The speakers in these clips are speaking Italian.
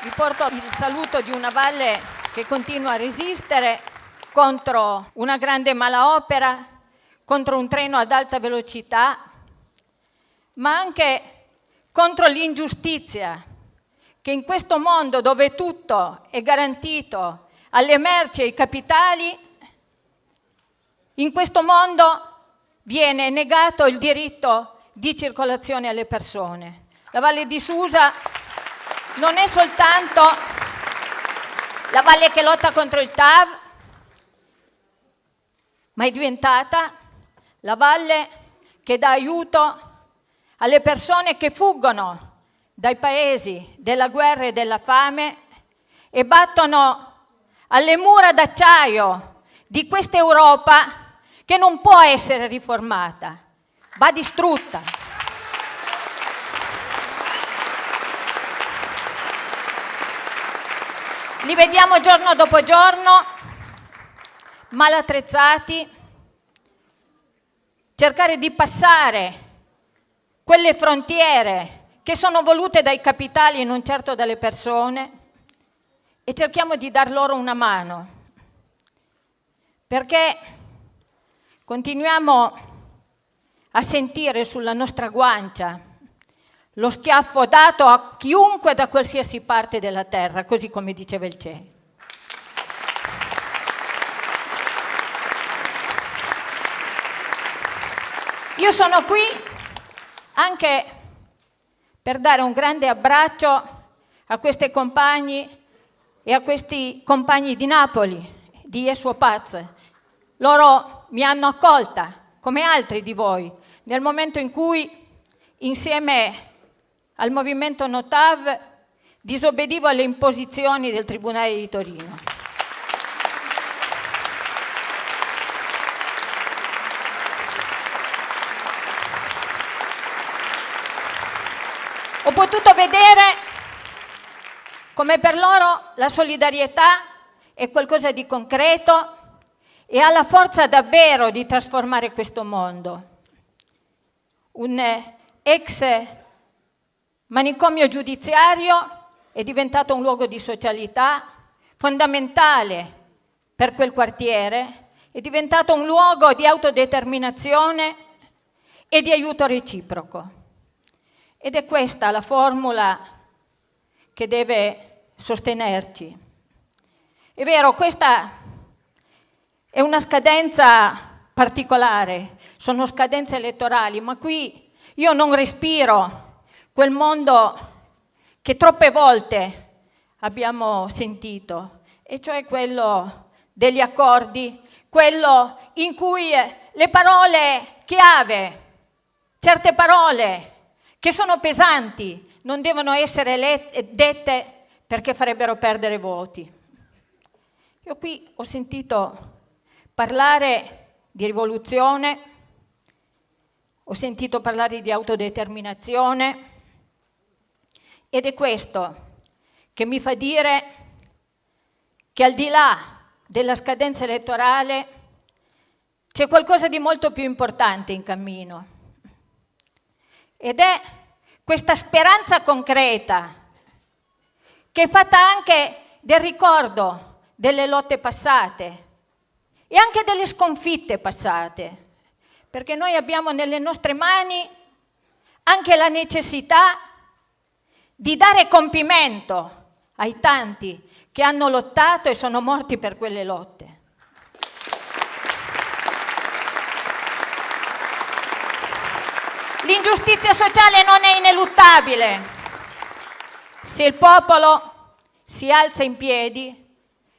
Vi porto il saluto di una valle che continua a resistere contro una grande malaopera, contro un treno ad alta velocità, ma anche contro l'ingiustizia, che in questo mondo dove tutto è garantito alle merci e ai capitali, in questo mondo viene negato il diritto di circolazione alle persone. La Valle di Susa non è soltanto la valle che lotta contro il TAV, ma è diventata la valle che dà aiuto alle persone che fuggono dai paesi della guerra e della fame e battono alle mura d'acciaio di questa Europa che non può essere riformata, va distrutta. Li vediamo giorno dopo giorno, mal attrezzati, cercare di passare quelle frontiere che sono volute dai capitali e non certo dalle persone e cerchiamo di dar loro una mano. Perché Continuiamo a sentire sulla nostra guancia lo schiaffo dato a chiunque da qualsiasi parte della terra, così come diceva il CE. Io sono qui anche per dare un grande abbraccio a questi compagni e a questi compagni di Napoli, di Jesuo Paz. Loro mi hanno accolta, come altri di voi, nel momento in cui, insieme al movimento Notav, disobbedivo alle imposizioni del Tribunale di Torino. Ho potuto vedere come per loro la solidarietà è qualcosa di concreto, e ha la forza davvero di trasformare questo mondo. Un ex manicomio giudiziario è diventato un luogo di socialità fondamentale per quel quartiere, è diventato un luogo di autodeterminazione e di aiuto reciproco. Ed è questa la formula che deve sostenerci. È vero, questa è una scadenza particolare, sono scadenze elettorali, ma qui io non respiro quel mondo che troppe volte abbiamo sentito, e cioè quello degli accordi, quello in cui le parole chiave, certe parole che sono pesanti, non devono essere dette perché farebbero perdere voti. Io qui ho sentito parlare di rivoluzione, ho sentito parlare di autodeterminazione ed è questo che mi fa dire che al di là della scadenza elettorale c'è qualcosa di molto più importante in cammino. Ed è questa speranza concreta che è fatta anche del ricordo delle lotte passate, e anche delle sconfitte passate, perché noi abbiamo nelle nostre mani anche la necessità di dare compimento ai tanti che hanno lottato e sono morti per quelle lotte. L'ingiustizia sociale non è ineluttabile. Se il popolo si alza in piedi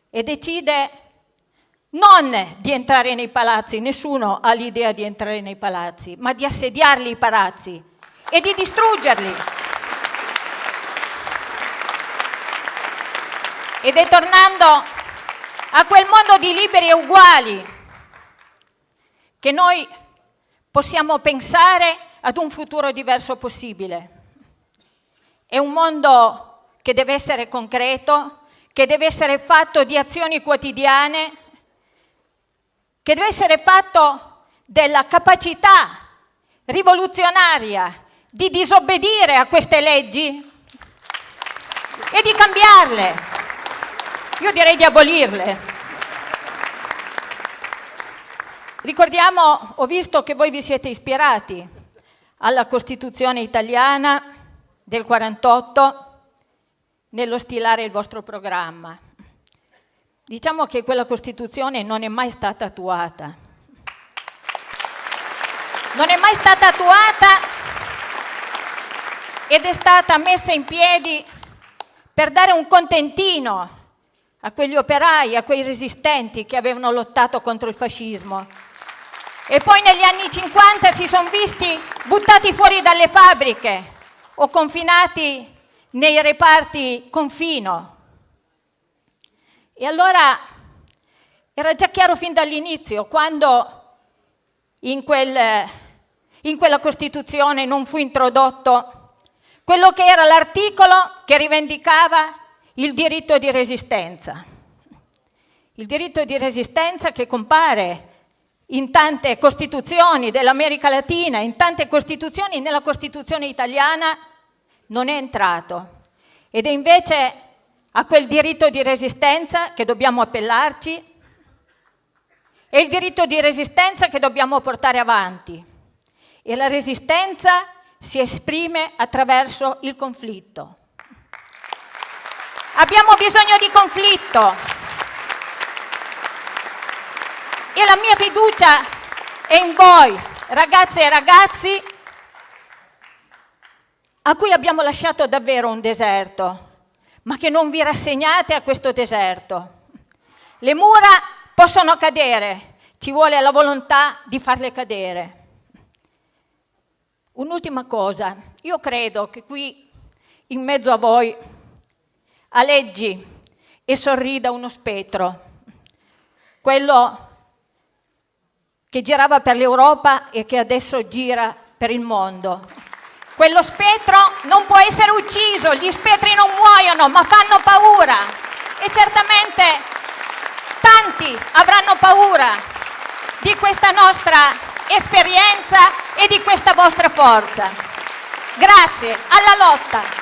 e decide non di entrare nei palazzi, nessuno ha l'idea di entrare nei palazzi, ma di assediarli i palazzi e di distruggerli. Ed è tornando a quel mondo di liberi e uguali che noi possiamo pensare ad un futuro diverso possibile. È un mondo che deve essere concreto, che deve essere fatto di azioni quotidiane che deve essere fatto della capacità rivoluzionaria di disobbedire a queste leggi, e di cambiarle. Io direi di abolirle. Ricordiamo, ho visto che voi vi siete ispirati alla Costituzione italiana del 48 nello stilare il vostro programma. Diciamo che quella Costituzione non è mai stata attuata. Non è mai stata attuata ed è stata messa in piedi per dare un contentino a quegli operai, a quei resistenti che avevano lottato contro il fascismo. E poi negli anni 50 si sono visti buttati fuori dalle fabbriche o confinati nei reparti confino. E allora era già chiaro fin dall'inizio, quando in, quel, in quella Costituzione non fu introdotto quello che era l'articolo che rivendicava il diritto di resistenza. Il diritto di resistenza che compare in tante costituzioni dell'America Latina, in tante costituzioni, nella Costituzione italiana non è entrato. Ed è invece a quel diritto di resistenza che dobbiamo appellarci, è il diritto di resistenza che dobbiamo portare avanti. E la resistenza si esprime attraverso il conflitto. Abbiamo bisogno di conflitto. E la mia fiducia è in voi, ragazze e ragazzi, a cui abbiamo lasciato davvero un deserto, ma che non vi rassegnate a questo deserto. Le mura possono cadere, ci vuole la volontà di farle cadere. Un'ultima cosa, io credo che qui in mezzo a voi aleggi e sorrida uno spettro, quello che girava per l'Europa e che adesso gira per il mondo. Quello spettro non può essere ucciso, gli spettri non muoiono, ma fanno paura. E certamente tanti avranno paura di questa nostra esperienza e di questa vostra forza. Grazie, alla lotta!